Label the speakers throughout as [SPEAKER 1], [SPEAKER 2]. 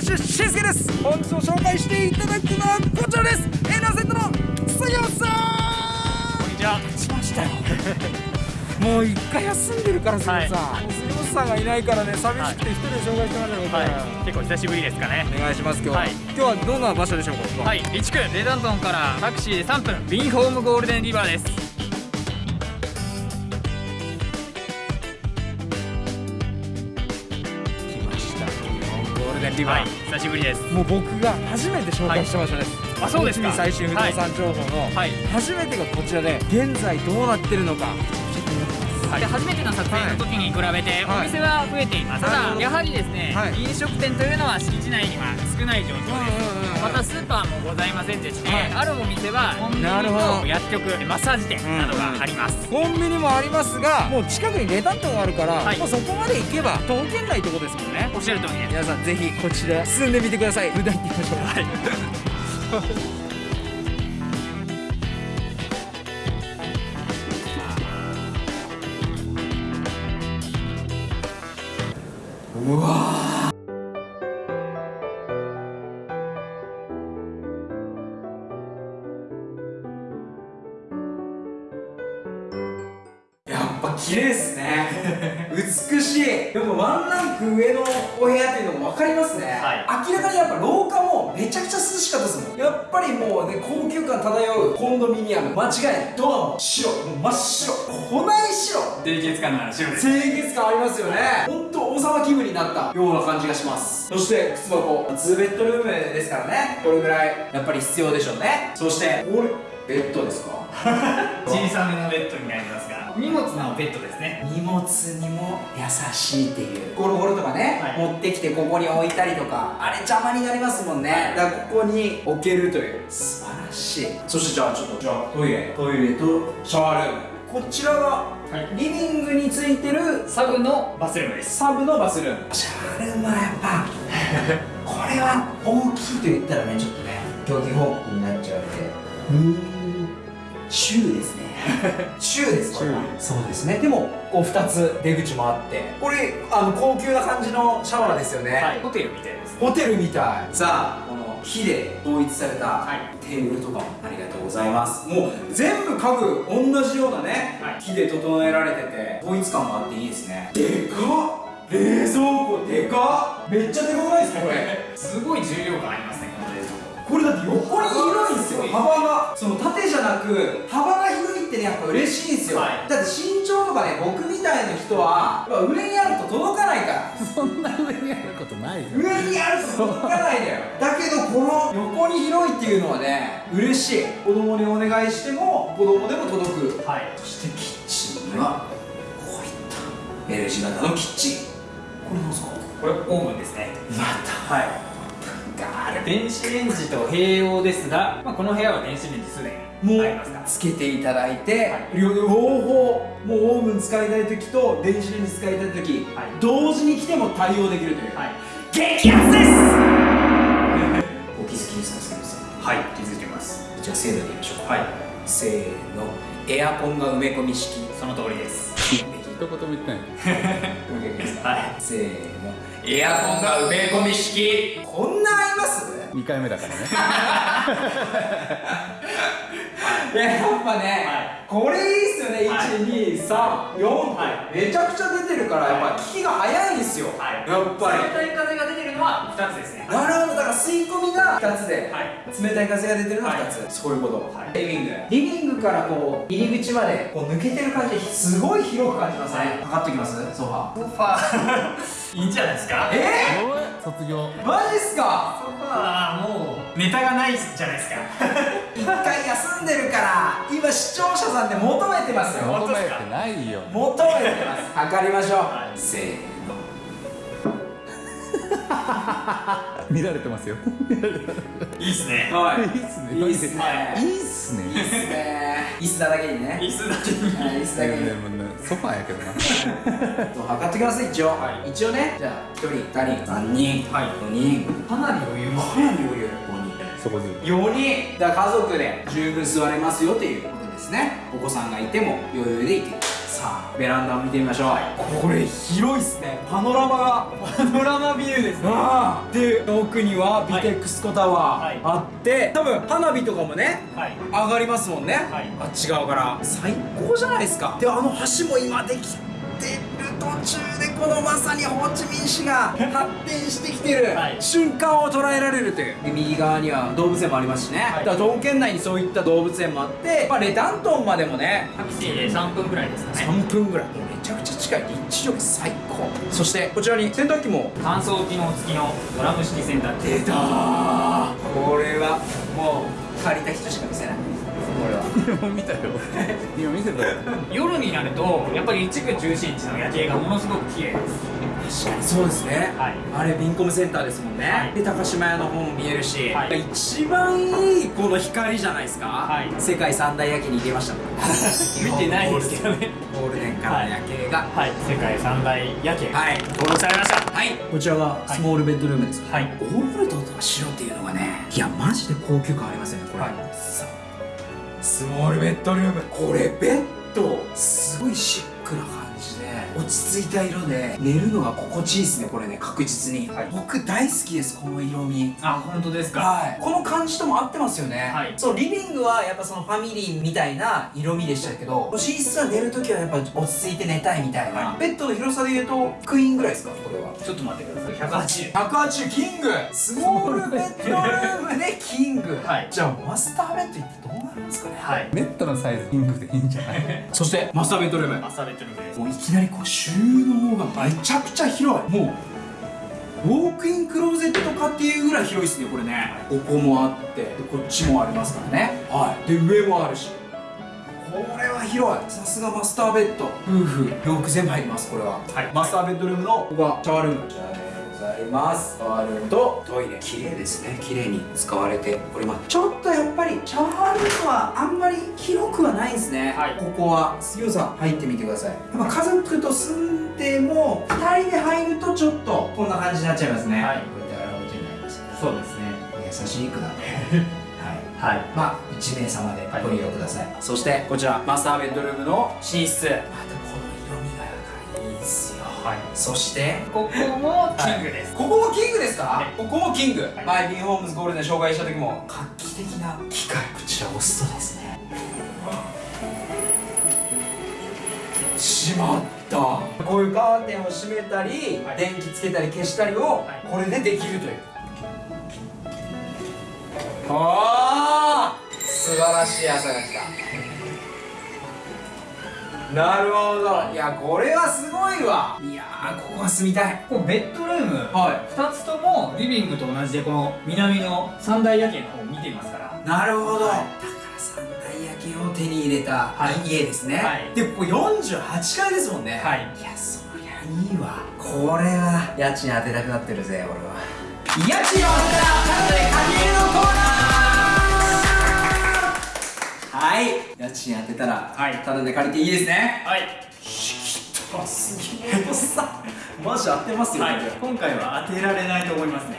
[SPEAKER 1] なすぎに WC しんすけです。本日も紹介していただくのはこちらです。エナーセットの杉本さん。
[SPEAKER 2] こんにちは
[SPEAKER 1] しましたよもう一回休んでるから杉本さん、
[SPEAKER 2] はい。
[SPEAKER 1] 杉本さんがいないからね寂しくて一人で紹介してもらったこと
[SPEAKER 2] は。い。結構久しぶりですかね。
[SPEAKER 1] お願いします今日は、
[SPEAKER 2] はい。
[SPEAKER 1] 今日はどんな場所でしょうか
[SPEAKER 2] は。い1区レダントンからタクシーで3分。ビンホームゴールデンリバーです
[SPEAKER 1] ゴールデンリバー、
[SPEAKER 2] はい久しぶりです。
[SPEAKER 1] もう僕が初めて紹介した場所です、
[SPEAKER 2] あそうですか。
[SPEAKER 1] 最新不動産情報の。
[SPEAKER 2] はい。
[SPEAKER 1] 初めてがこちらで現在どうなってるのか。めちゃくちゃ気になってます
[SPEAKER 2] で初めての撮影の時に比べて
[SPEAKER 1] はい。
[SPEAKER 2] お店は増えています、ただやはりですね、
[SPEAKER 1] はい。
[SPEAKER 2] 飲食店というのは敷地内には少ない状況です、またスーパーもございませんでして、
[SPEAKER 1] はい。
[SPEAKER 2] あるお店はコンビニ
[SPEAKER 1] なるほど
[SPEAKER 2] と薬局マッサージ店などがあります、
[SPEAKER 1] コンビニもありますがもう近くにレタントがあるから、
[SPEAKER 2] はい。
[SPEAKER 1] もうそこまで行けば徒歩圏内ってことですもんね。
[SPEAKER 2] おっしゃる通りです。
[SPEAKER 1] 皆さんぜひこちら進んでみてください。無駄に行ってみましょう。
[SPEAKER 2] はい。
[SPEAKER 1] うわ綺麗ですね。美しい。でもワンランク上のお部屋っていうのも分かりますね、
[SPEAKER 2] は
[SPEAKER 1] 明らかにやっぱ廊下もめちゃくちゃ涼しかったですもん。やっぱりもうね高級感漂うコンドミニアム。間違いない。ドアも白もう真っ白。粉白。
[SPEAKER 2] 清潔感のある白です。
[SPEAKER 1] 清潔感ありますよね。本当王様気分になったような感じがします。そして靴箱。2ベッドルームですからね。これぐらいやっぱり必要でしょうね。そしてこれベッドですか？
[SPEAKER 2] 小さめのベッドになりますが荷物のベッドですね。
[SPEAKER 1] 荷物にも優しいっていう。ゴロゴロとかね、
[SPEAKER 2] はい。
[SPEAKER 1] 持ってきてここに置いたりとかあれ邪魔になりますもんね。だからここに置けるという。素晴らしい。そしてじゃあちょっとじゃあトイレ。トイレとシャワールーム。こちらが
[SPEAKER 2] はい。
[SPEAKER 1] リビングについてる
[SPEAKER 2] サブのバスルームです。
[SPEAKER 1] サブのバスルーム。シャワールームはやっぱ これは大きいと言ったらねちょっとね競技報告になっちゃうんで。うーん。シューですねシューですこれはそうですね。でもこう2つ出口もあって。これあの高級な感じのシャワーですよね、
[SPEAKER 2] はい。ホテルみたいです
[SPEAKER 1] ホテルみたい。さあこの木で統一された
[SPEAKER 2] はい。
[SPEAKER 1] テーブルとかもありがとうございます。もう全部家具同じようなね、
[SPEAKER 2] はい。
[SPEAKER 1] 木で整えられてて統一感もあっていいですね。でかっ！冷蔵庫でかっ！めっちゃでかくないですかこれ？
[SPEAKER 2] すごい重量感ありますねこの冷蔵庫。
[SPEAKER 1] これだって横に広いんですよ。幅が。その縦じゃなく幅が広いってねやっぱ嬉しいんですよ、
[SPEAKER 2] はい。
[SPEAKER 1] だって身長とかね僕みたいな人はやっぱ上にあると届かないから。
[SPEAKER 3] そんな上にあることないよ。
[SPEAKER 1] 上にあると届かないんだよ。だけどこの横に広いっていうのはね嬉しい。子供にお願いしても子供でも届く。
[SPEAKER 2] はい。
[SPEAKER 1] そしてキッチンにはこういった L 字型のキッチン。これなんですか？
[SPEAKER 2] これオーブンですね。
[SPEAKER 1] また
[SPEAKER 2] はい電子レンジと併用ですが、まあ、この部屋は電子レンジすでに
[SPEAKER 1] もうつけていただいて、
[SPEAKER 2] はい。
[SPEAKER 1] 両両方もうオーブン使いたい時と電子レンジ使いたい時、
[SPEAKER 2] はい。
[SPEAKER 1] 同時に来ても対応できるという、
[SPEAKER 2] はい。
[SPEAKER 1] 激アツです！お気づきですか杉本さん
[SPEAKER 2] はい。気づいてます。
[SPEAKER 1] じゃあせーのでいきましょう。か
[SPEAKER 2] はい。
[SPEAKER 1] せーの。エアコンが埋め込み式。
[SPEAKER 2] その通りです。
[SPEAKER 3] 一 言も言ってない。
[SPEAKER 2] はい。
[SPEAKER 1] せーの。エアコンが埋め込み式。こんな合います
[SPEAKER 3] ？2回目だからね。
[SPEAKER 1] い ややっぱね、
[SPEAKER 2] はい
[SPEAKER 1] これいいっすよね、
[SPEAKER 2] はい。
[SPEAKER 1] 1234、
[SPEAKER 2] は
[SPEAKER 1] めちゃくちゃ出てるからやっぱ効きが早いんですよ、
[SPEAKER 2] はい。
[SPEAKER 1] やっぱり。
[SPEAKER 2] 冷たい風が出てるのは2つですね。
[SPEAKER 1] なるほどだから吸い込みが2つで、
[SPEAKER 2] はい。
[SPEAKER 1] 冷たい風が出てるのが
[SPEAKER 2] はい。
[SPEAKER 1] 2つ、そういうこと、
[SPEAKER 2] はい。
[SPEAKER 1] リビング。リビングからこう入り口までこう抜けてる感じすごい広く感じますね、
[SPEAKER 2] はい。
[SPEAKER 1] かかってきます？ソファ
[SPEAKER 2] ソファーいいんじゃないですか？
[SPEAKER 1] え？
[SPEAKER 3] おい卒業。
[SPEAKER 1] ー、マジっすか？
[SPEAKER 2] ソファーもうネタがないじゃないですか。
[SPEAKER 1] 一回休んでるから今視聴者さんで求めてますよ。
[SPEAKER 3] 求めてないよ。
[SPEAKER 1] 求めてます。測りましょう、
[SPEAKER 2] はい。
[SPEAKER 1] せーの
[SPEAKER 3] 見られてますよ。
[SPEAKER 2] いいっすね。
[SPEAKER 1] はい。
[SPEAKER 3] いいっすね。
[SPEAKER 1] いいっすね。
[SPEAKER 3] いいっすね。
[SPEAKER 1] いいっすね。椅子だけにね。
[SPEAKER 2] 椅子だけに
[SPEAKER 1] はい椅子だけに。
[SPEAKER 3] ねソファーやけどな。
[SPEAKER 1] 測ってきます一応、
[SPEAKER 2] はい。
[SPEAKER 1] 一応ね。じゃあ1人2人。3人。
[SPEAKER 2] はい。
[SPEAKER 1] 4人。
[SPEAKER 2] かなり余裕
[SPEAKER 1] かなり余裕。
[SPEAKER 3] そこず
[SPEAKER 1] 4人。だ家族で十分座れますよっていうことですね。お子さんがいても余裕でいけるさあベランダを見てみましょう、これ広いっすね。パノラマが
[SPEAKER 2] パノラマビューですね。
[SPEAKER 1] ああ。で奥にはビテックスコタワ
[SPEAKER 2] はい。
[SPEAKER 1] ーあって、多分花火とかもね
[SPEAKER 2] はい。
[SPEAKER 1] 上がりますもんね、
[SPEAKER 2] はい。
[SPEAKER 1] あっち側から。最高じゃないですか。であの橋も今できてる途中でこのまさにホーチミン市が 発展してきてる
[SPEAKER 2] はい。
[SPEAKER 1] 瞬間を捉えられるという。で右側には動物園もありますしね、
[SPEAKER 2] はい。
[SPEAKER 1] だから道県内にそういった動物園もあって、まあ、レタントンまでもね
[SPEAKER 2] タクシーで3分ぐらいですかね。
[SPEAKER 1] 3分ぐらい。めちゃくちゃ近い。立地力最高。そしてこちらに洗濯機も。
[SPEAKER 2] 乾燥機能付きのドラム式洗濯機。
[SPEAKER 1] 出たー。これはもう借りた人しか見せない。これは。
[SPEAKER 3] 今見たよ。今見せたよ。
[SPEAKER 2] 夜になるとやっぱり一部中心地の夜景がものすごく綺麗です。
[SPEAKER 1] 確かにそうですね、
[SPEAKER 2] はい。
[SPEAKER 1] あれビンコムセンターですもんね、
[SPEAKER 2] はい。
[SPEAKER 1] で高島屋の方も見えるし、
[SPEAKER 2] はい。
[SPEAKER 1] 一番いいこの光じゃないですか、
[SPEAKER 2] はい。
[SPEAKER 1] 世界三大夜景に入れましたもん
[SPEAKER 2] 見てないですけどね。
[SPEAKER 1] ゴールデンからの夜景が。
[SPEAKER 2] はい。世界三大夜景。
[SPEAKER 1] はい。
[SPEAKER 2] 登録されました。
[SPEAKER 1] はい。こちらがスモールベッドルームです。か、
[SPEAKER 2] はい。
[SPEAKER 1] ゴールドと白っていうのがねいやマジで高級感ありますよねこれ、
[SPEAKER 2] はい。
[SPEAKER 1] さあ。スモールベッドルーム。これベッドすごいシックな感落ち着いた色で寝るのが心地いいですねこれね確実に、
[SPEAKER 2] はい。
[SPEAKER 1] 僕大好きですこの色味。
[SPEAKER 2] あ本当ですか？
[SPEAKER 1] はい、この感じとも合ってますよね、
[SPEAKER 2] はい。
[SPEAKER 1] そうリビングはやっぱそのファミリーみたいな色味でしたけど寝室は寝るときはやっぱ落ち着いて寝たいみたいな、
[SPEAKER 2] は
[SPEAKER 1] ベッドの広さで言うとクイーンぐらいですか？これは。
[SPEAKER 2] ちょっと待ってください。180
[SPEAKER 1] 180キング。スモールベッドルームでキング。
[SPEAKER 2] はい。
[SPEAKER 1] じゃあマスターベッドってどうなるんですかね。
[SPEAKER 2] はい。
[SPEAKER 3] ベッドのサイズピンクでいいんじゃない？
[SPEAKER 1] そしてマスターベッドルーム。
[SPEAKER 2] マスターベッドルームです。
[SPEAKER 1] もういきなりこう収納がめちゃくちゃ広い。もうウォークインクローゼットかっていうぐらい広いですねこれね。ここもあってでこっちもありますからね。はい。で上もあるし。これは広い。さすがマスターベッド。夫婦洋服全部入りますこれは、
[SPEAKER 2] はい。
[SPEAKER 1] マスターベッドルームのここがシャワールーム。こちらでございます。シャワールームとトイレ。綺麗ですね。綺麗に使われております。ちょっとやっぱりシャワールームはあんまり広くはないんですね、
[SPEAKER 2] はい。
[SPEAKER 1] ここは杉尾さん入ってみてください。やっぱ家族と住んでも2人で入るとちょっとこんな感じになっちゃいますね。
[SPEAKER 2] はい。
[SPEAKER 1] こうやって洗うことになります
[SPEAKER 2] そうですね。
[SPEAKER 1] 優しい句だね。はい。
[SPEAKER 2] はい。
[SPEAKER 1] まあ1名様で
[SPEAKER 2] はい
[SPEAKER 1] ご利用ください、そしてこちらマスターベッドルームの寝室。またこの
[SPEAKER 2] はい。
[SPEAKER 1] そして
[SPEAKER 2] ここもキングです、
[SPEAKER 1] ここもキングですか、
[SPEAKER 2] はい。
[SPEAKER 1] ここもキング、
[SPEAKER 2] はい。
[SPEAKER 1] 前ビンホームズゴールデン紹介した時も画期的な。機械こちら押すとですね。しまった。こういうカーテンを閉めたり、
[SPEAKER 2] はい。
[SPEAKER 1] 電気つけたり消したりを
[SPEAKER 2] はい。
[SPEAKER 1] これでできるという、ああ素晴らしい朝が来たなるほど。いやこれはすごいわ。いやーここは住みたい。
[SPEAKER 2] ここベッドルーム。
[SPEAKER 1] はい。
[SPEAKER 2] 2つともリビングと同じでこの南の三大夜景の方を見ていますから。
[SPEAKER 1] なるほど、
[SPEAKER 2] はい。
[SPEAKER 1] だから三大夜景を手に入れた、
[SPEAKER 2] はい。
[SPEAKER 1] 家ですね、
[SPEAKER 2] はい。
[SPEAKER 1] でここ48階ですもんね。
[SPEAKER 2] はい。
[SPEAKER 1] いやそりゃいいわ。これは。家賃当てたくなってるぜ俺は。家賃を当てたらただで借りるのコーナーはい。家賃当てたら、
[SPEAKER 2] はい。
[SPEAKER 1] ただで借りていいですね。
[SPEAKER 2] はい、
[SPEAKER 1] あすげえ。さマジ当てますよ、
[SPEAKER 2] はい今回は当てられないと思いますね。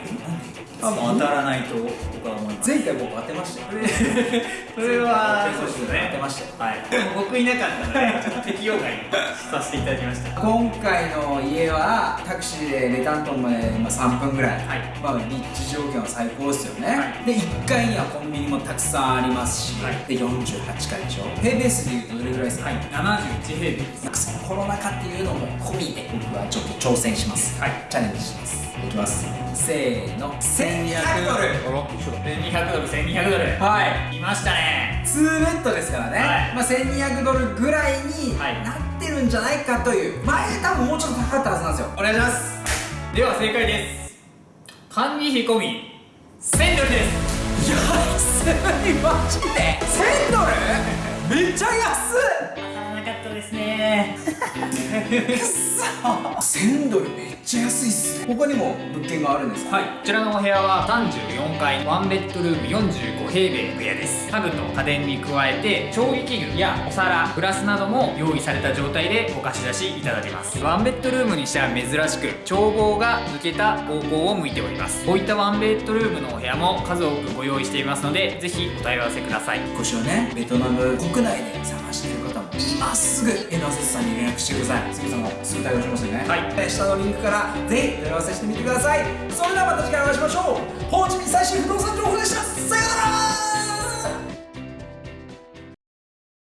[SPEAKER 2] 多分当たらないと僕は思います。
[SPEAKER 1] 前回僕当てましたよ。
[SPEAKER 2] それはそうです
[SPEAKER 1] 当て
[SPEAKER 2] ね
[SPEAKER 1] ましたよ。
[SPEAKER 2] はい。でも僕いなかったのでちょっと適用外にさせていただきました。
[SPEAKER 1] 今回の家はタクシーでレタントンまで今3分ぐらい、
[SPEAKER 2] はい。
[SPEAKER 1] まあ立地条件は最高ですよね、
[SPEAKER 2] はい。
[SPEAKER 1] で1階にはコンビニもたくさんありますし、
[SPEAKER 2] はい。
[SPEAKER 1] で48階でしょ。平米数でいうとどれぐらいですか、
[SPEAKER 2] はい。71平米です。
[SPEAKER 1] コロナ禍っていうのも込みで僕はちょっと挑戦します、
[SPEAKER 2] はい。
[SPEAKER 1] チャレンジします。いきます。せーの。1200ドル。
[SPEAKER 3] あら一緒だ
[SPEAKER 2] 1200ドル。1200ドル
[SPEAKER 1] はい。
[SPEAKER 2] いましたね。
[SPEAKER 1] 2ベッドですからね、
[SPEAKER 2] はい。
[SPEAKER 1] まあ、1200ドルぐらいに
[SPEAKER 2] はい。
[SPEAKER 1] なってるんじゃないかという。前多分もうちょっと高かったはずなんですよ。
[SPEAKER 2] お願いします。では正解です。管理費込み。1000ドルです。
[SPEAKER 1] 安い。マジで？1000ドル？めっちゃ安っ
[SPEAKER 2] 当たらなかったですね。
[SPEAKER 1] くっそ。1000ドルめっちゃ安いっすね他にも物件があるんですか？
[SPEAKER 2] はい、こちらのお部屋は34階。ワンベッドルーム45平米の部屋です。家具と家電に加えて調理器具やお皿グラスなども用意された状態でお貸し出しいただけます。ワンベッドルームにしては珍しく眺望が抜けた方向を向いております。こういったワンベッドルームのお部屋も数多くご用意していますのでぜひお問い合わせください。
[SPEAKER 1] 少しはね。ベトナム国内で探している方もいますすぐ遠藤節さんに連絡してください。杉さんもすぐ対応しますよね。
[SPEAKER 2] はい。
[SPEAKER 1] えー下のリンクからぜひ合わせしてみてください。それではまた次回お会いしましょう。ホーチミン最新不動産情報でした。さようなら。